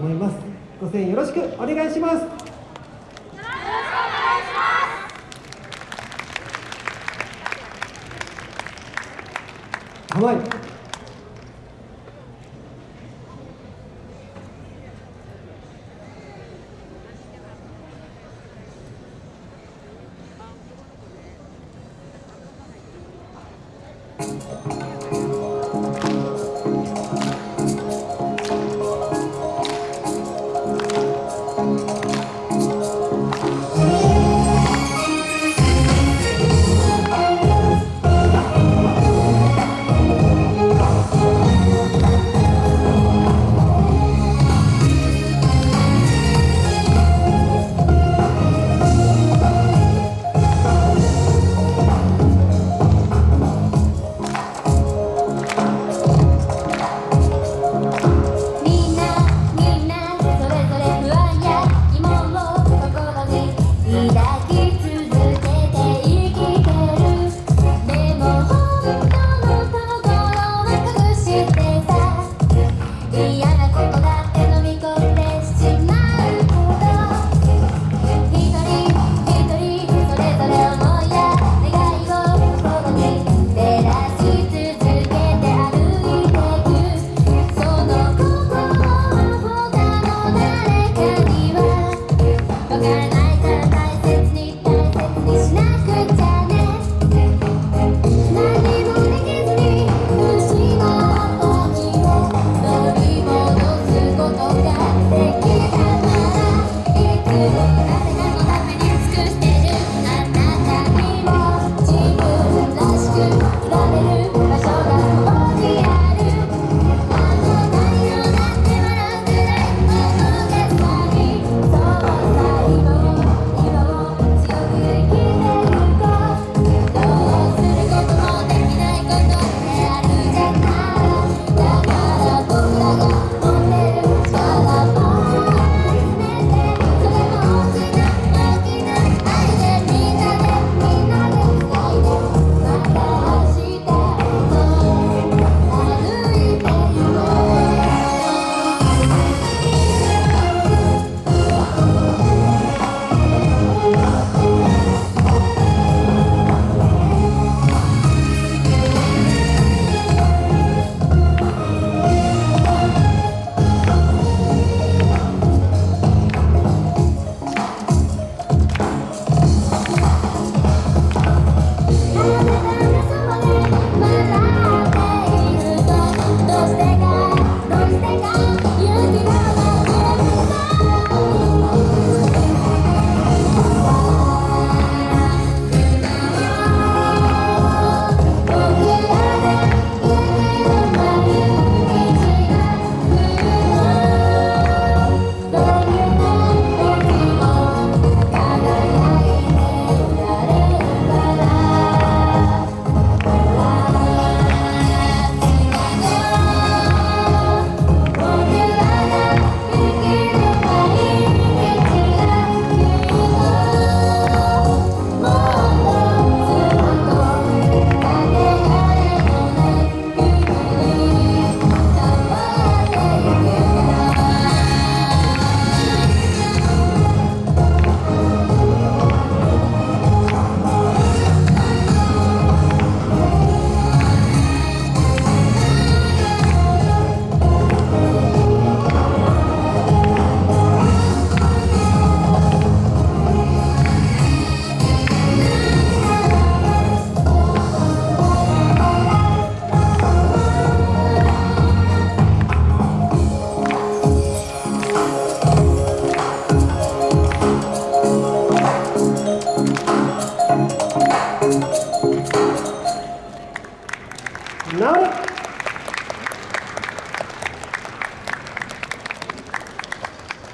思います。ご声援よろしくお願いします。はい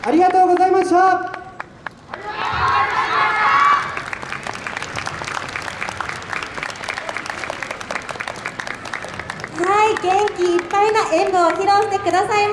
ありがとうございました。はい元気いっぱいな演舞を披露してください